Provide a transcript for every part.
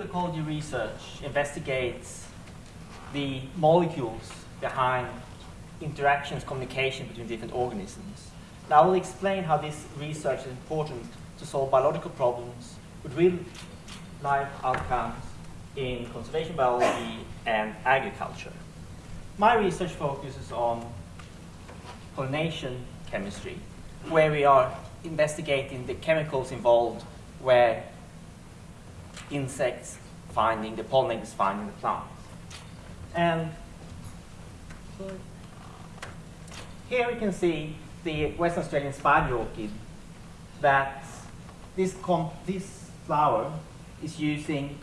Ecology research investigates the molecules behind interactions, communication between different organisms. Now I will explain how this research is important to solve biological problems with real life outcomes in conservation biology and agriculture. My research focuses on pollination chemistry, where we are investigating the chemicals involved where insects finding, the pollinators finding the plants. And here we can see the Western Australian spider orchid that this, this flower is using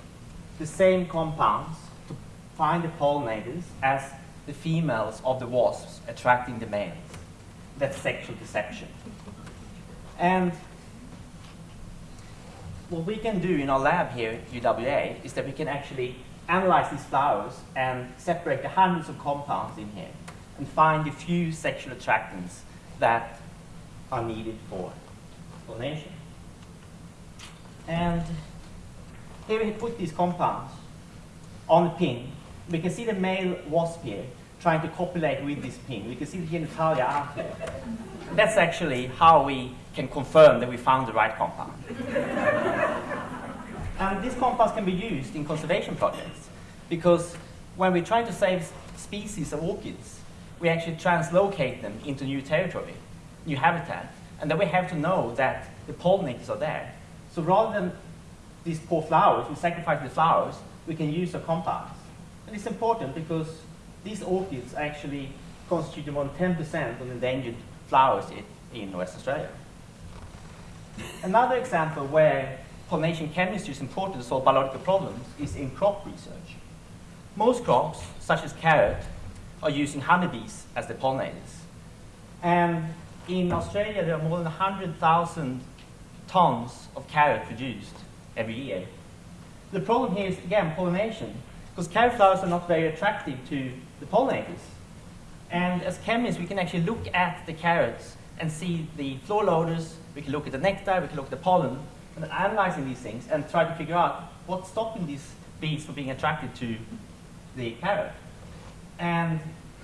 the same compounds to find the pollinators as the females of the wasps attracting the males. That's sexual deception. And what we can do in our lab here at UWA is that we can actually analyze these flowers and separate the hundreds of compounds in here and find the few sexual attractants that are needed for pollination. And here we put these compounds on a pin. We can see the male wasp here trying to copulate with this pin. We can see the genitalia out here. That's actually how we can confirm that we found the right compound. and these compounds can be used in conservation projects because when we try to save species of orchids, we actually translocate them into new territory, new habitat, and then we have to know that the pollinators are there. So rather than these poor flowers, we sacrifice the flowers, we can use the compounds. And it's important because these orchids actually constitute more than 10% of endangered flowers in, West Australia. Another example where pollination chemistry is important to solve biological problems is in crop research. Most crops, such as carrot, are using honeybees as the pollinators. And in Australia, there are more than 100,000 tons of carrot produced every year. The problem here is, again, pollination, because carrot flowers are not very attractive to the pollinators. And as chemists, we can actually look at the carrots and see the floral odors, we can look at the nectar, we can look at the pollen, and analyzing these things and try to figure out what's stopping these bees from being attracted to the carrot. And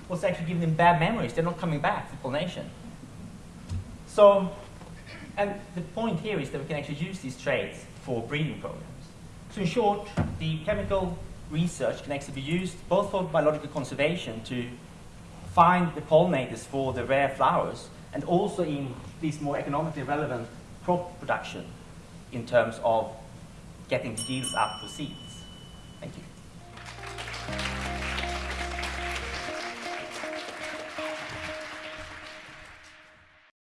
what's actually giving them bad memories, they're not coming back for pollination. So, and the point here is that we can actually use these traits for breeding programs. So in short, the chemical research can actually be used both for biological conservation to find the pollinators for the rare flowers and also in these more economically relevant crop production in terms of getting yields up for seeds. Thank you.